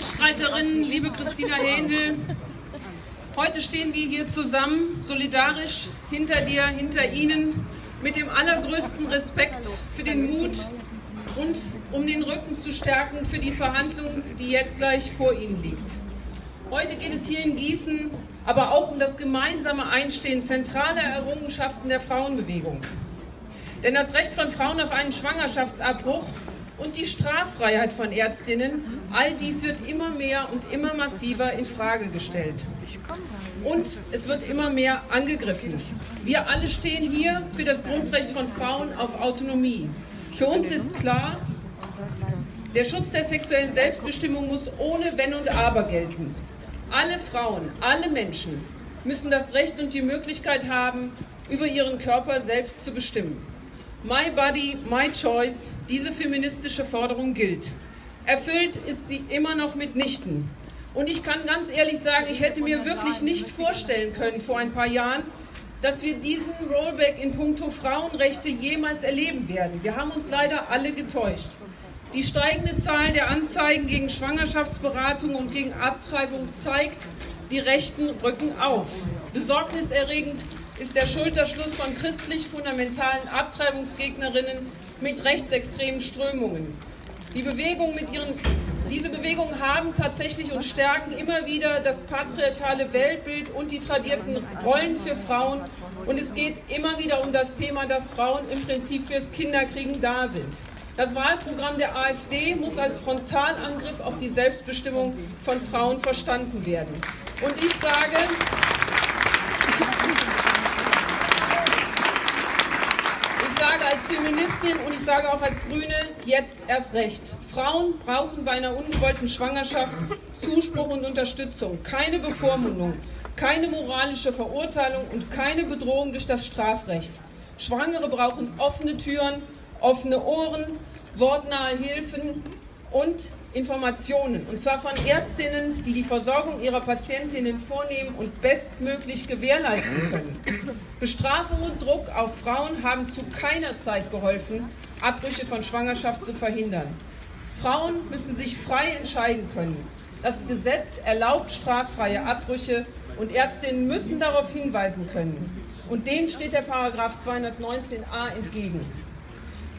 Mitstreiterinnen, liebe Christina Händel, heute stehen wir hier zusammen, solidarisch hinter dir, hinter Ihnen, mit dem allergrößten Respekt für den Mut und um den Rücken zu stärken für die Verhandlung, die jetzt gleich vor Ihnen liegt. Heute geht es hier in Gießen aber auch um das gemeinsame Einstehen zentraler Errungenschaften der Frauenbewegung. Denn das Recht von Frauen auf einen Schwangerschaftsabbruch und die Straffreiheit von Ärztinnen, all dies wird immer mehr und immer massiver in Frage gestellt. Und es wird immer mehr angegriffen. Wir alle stehen hier für das Grundrecht von Frauen auf Autonomie. Für uns ist klar, der Schutz der sexuellen Selbstbestimmung muss ohne Wenn und Aber gelten. Alle Frauen, alle Menschen müssen das Recht und die Möglichkeit haben, über ihren Körper selbst zu bestimmen. My Body, My Choice, diese feministische Forderung gilt. Erfüllt ist sie immer noch mitnichten. Und ich kann ganz ehrlich sagen, ich hätte mir wirklich nicht vorstellen können vor ein paar Jahren, dass wir diesen Rollback in puncto Frauenrechte jemals erleben werden. Wir haben uns leider alle getäuscht. Die steigende Zahl der Anzeigen gegen Schwangerschaftsberatung und gegen Abtreibung zeigt, die Rechten rücken auf. Besorgniserregend ist der Schulterschluss von christlich-fundamentalen Abtreibungsgegnerinnen mit rechtsextremen Strömungen. Die Bewegung mit ihren, diese Bewegungen haben tatsächlich und stärken immer wieder das patriarchale Weltbild und die tradierten Rollen für Frauen. Und es geht immer wieder um das Thema, dass Frauen im Prinzip fürs Kinderkriegen da sind. Das Wahlprogramm der AfD muss als Frontalangriff auf die Selbstbestimmung von Frauen verstanden werden. Und ich sage, sage als Feministin und ich sage auch als Grüne jetzt erst recht. Frauen brauchen bei einer ungewollten Schwangerschaft Zuspruch und Unterstützung, keine Bevormundung, keine moralische Verurteilung und keine Bedrohung durch das Strafrecht. Schwangere brauchen offene Türen, offene Ohren, wortnahe Hilfen und Informationen, und zwar von Ärztinnen, die die Versorgung ihrer Patientinnen vornehmen und bestmöglich gewährleisten können. Bestrafung und Druck auf Frauen haben zu keiner Zeit geholfen, Abbrüche von Schwangerschaft zu verhindern. Frauen müssen sich frei entscheiden können. Das Gesetz erlaubt straffreie Abbrüche und Ärztinnen müssen darauf hinweisen können. Und dem steht der Paragraph 219a entgegen.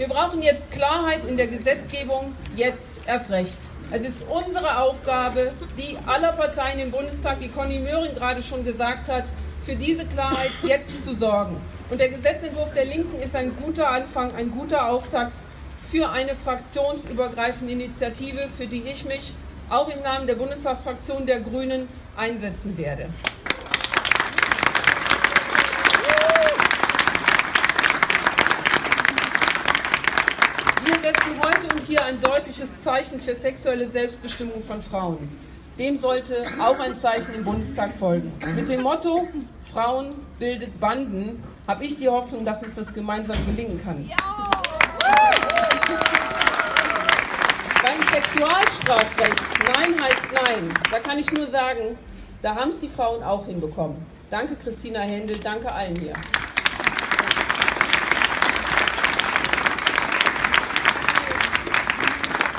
Wir brauchen jetzt Klarheit in der Gesetzgebung, jetzt erst recht. Es ist unsere Aufgabe, die aller Parteien im Bundestag, wie Conny Möhring gerade schon gesagt hat, für diese Klarheit jetzt zu sorgen. Und der Gesetzentwurf der Linken ist ein guter Anfang, ein guter Auftakt für eine fraktionsübergreifende Initiative, für die ich mich auch im Namen der Bundestagsfraktion der Grünen einsetzen werde. Wir setzen heute und hier ein deutliches Zeichen für sexuelle Selbstbestimmung von Frauen. Dem sollte auch ein Zeichen im Bundestag folgen. Mit dem Motto Frauen bildet Banden habe ich die Hoffnung, dass uns das gemeinsam gelingen kann. Beim Sexualstrafrecht Nein heißt Nein, da kann ich nur sagen, da haben es die Frauen auch hinbekommen. Danke Christina Händel, danke allen hier.